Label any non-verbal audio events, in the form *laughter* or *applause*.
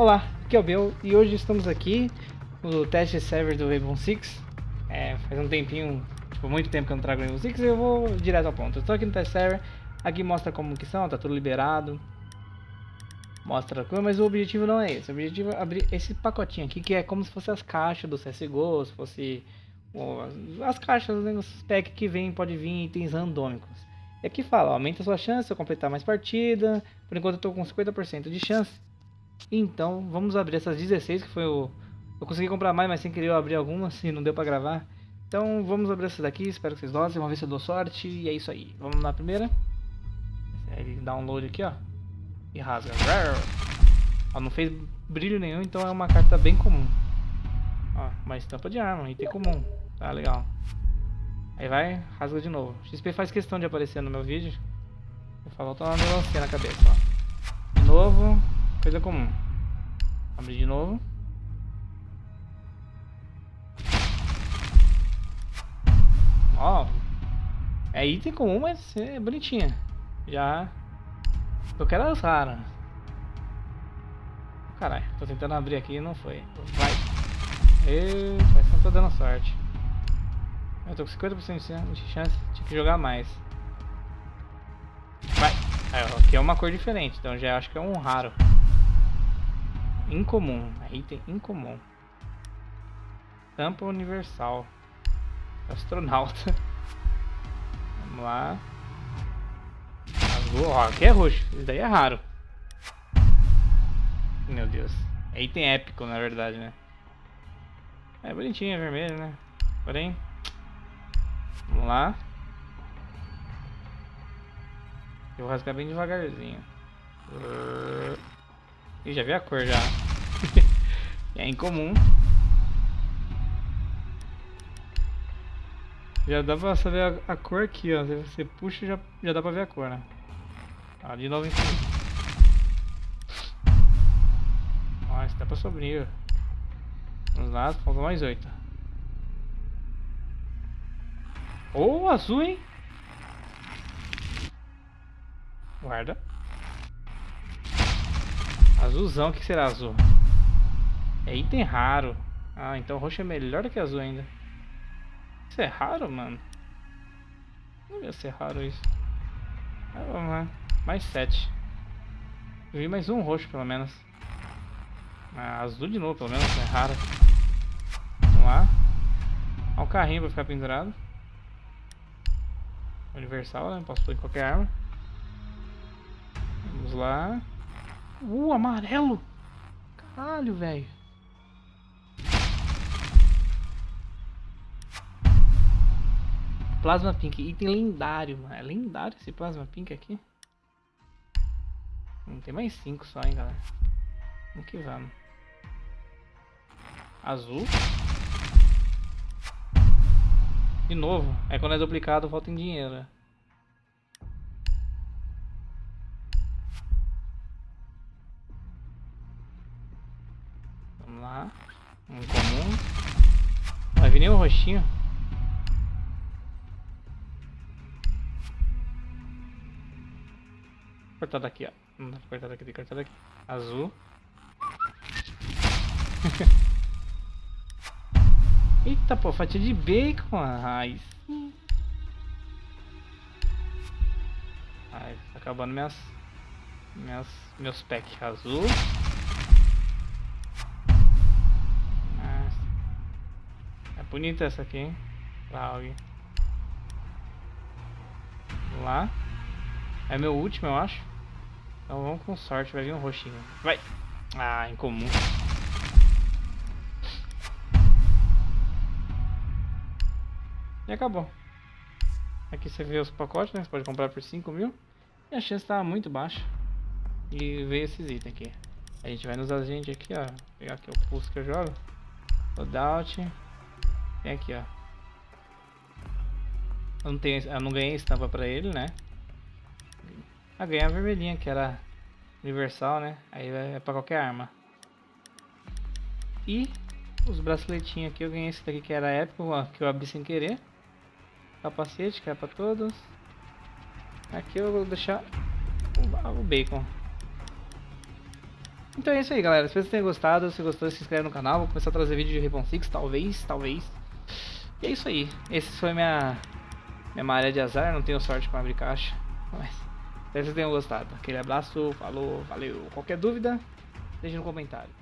Olá, aqui é o Bel e hoje estamos aqui no teste server do Rainbow Six. É, faz um tempinho, tipo, muito tempo que eu não trago Rainbow Six e eu vou direto ao ponto. Estou aqui no teste server, aqui mostra como que são, tá tudo liberado. Mostra coisa, mas o objetivo não é esse. O objetivo é abrir esse pacotinho aqui, que é como se fosse as caixas do CSGO, se fosse as caixas, né, os packs que vem, pode vir itens randômicos. E aqui fala, aumenta sua chance de completar mais partida. Por enquanto eu estou com 50% de chance. Então, vamos abrir essas 16, que foi o... Eu consegui comprar mais, mas sem querer eu abri algumas e não deu pra gravar. Então, vamos abrir essas daqui, espero que vocês gostem, vamos ver se eu dou sorte. E é isso aí, vamos na primeira. Ele download aqui, ó. E rasga. Ó, não fez brilho nenhum, então é uma carta bem comum. Ó, uma estampa de arma, item comum. Tá legal. Aí vai, rasga de novo. XP faz questão de aparecer no meu vídeo. Eu falo, uma melancia na cabeça, ó. De novo, Coisa comum. Abrir de novo. Ó. É item comum, mas é bonitinha. Já. Eu quero as raras. Caralho, tô tentando abrir aqui e não foi. Vai. Parece que não tô dando sorte. Eu tô com 50% de chance, que jogar mais. Vai. Ó, aqui é uma cor diferente, então já acho que é um raro. Incomum. Item incomum. Tampa universal. Astronauta. *laughs* Vamos lá. Azul. Ó, aqui é roxo. Isso daí é raro. Meu Deus. É item épico, na verdade, né? É bonitinho, é vermelho, né? Porém... Vamos lá. Eu vou rasgar bem devagarzinho. Ih, já vi a cor já. *laughs* é incomum. Já dá pra saber a, a cor aqui, ó. Você puxa já, já dá pra ver a cor, né? Ah, de novo em cima. Ó, dá pra sobrinho. Vamos lá, faltam mais oito. Oh, azul, hein? Guarda. Azulzão, o que será azul? É item raro. Ah, então roxo é melhor que azul ainda. Isso é raro, mano? Não ia ser raro isso. Ah, vamos lá. Mais sete. Eu vi mais um roxo, pelo menos. Ah, azul de novo, pelo menos. É raro. Vamos lá. Olha um carrinho pra ficar pendurado. Universal, né? Posso pôr em qualquer arma. Vamos lá. Uh, amarelo. Caralho, velho. Plasma Pink, item lendário, mano. É lendário esse Plasma Pink aqui? Não tem mais 5 só, hein, galera. Vamos que vamos. Azul. De novo. É quando é duplicado, volta em dinheiro, né? Um comum. Vai vir o roxinho. Cortar daqui, ó. Não dá pra cortar daqui, tem que cortar daqui. Azul. *laughs* Eita, pô, fatia de bacon, raiz. Ai, tá acabando minhas, minhas meus packs azul. Bonita essa aqui, hein? Vamos lá. É meu último, eu acho. Então vamos com sorte, vai vir um roxinho. Vai! Ah, incomum. E acabou. Aqui você vê os pacotes, né? Você pode comprar por 5 mil. E a chance tá muito baixa. E ver esses itens aqui. A gente vai nos agentes aqui, ó. Pegar aqui o pulso que eu jogo. Loadout. Vem aqui, ó. Eu não, tenho, eu não ganhei estampa pra ele, né? Ah, ganhei a vermelhinha, que era universal, né? Aí é pra qualquer arma. E os braceletinhos aqui, eu ganhei esse daqui que era épico, ó, que eu abri sem querer. Capacete, que é pra todos. Aqui eu vou deixar o, bacon. Então é isso aí, galera. Espero que vocês tenham gostado. Se gostou, se inscreve no canal. Vou começar a trazer vídeo de Rainbow Six, talvez, talvez. E é isso aí. Esse foi minha, minha malha de azar. Não tenho sorte com abrir caixa. Mas espero que vocês tenham gostado. Aquele abraço, falou, valeu. Qualquer dúvida, deixe no comentário.